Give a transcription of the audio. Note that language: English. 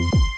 you